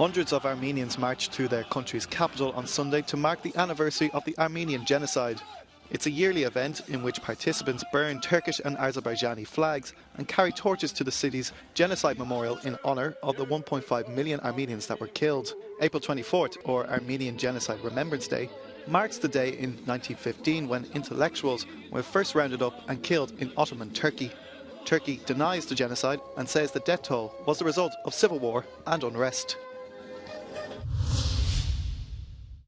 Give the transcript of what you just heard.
Hundreds of Armenians marched to their country's capital on Sunday to mark the anniversary of the Armenian genocide. It's a yearly event in which participants burn Turkish and Azerbaijani flags and carry torches to the city's genocide memorial in honour of the 1.5 million Armenians that were killed. April 24th, or Armenian Genocide Remembrance Day, marks the day in 1915 when intellectuals were first rounded up and killed in Ottoman Turkey. Turkey denies the genocide and says the death toll was the result of civil war and unrest.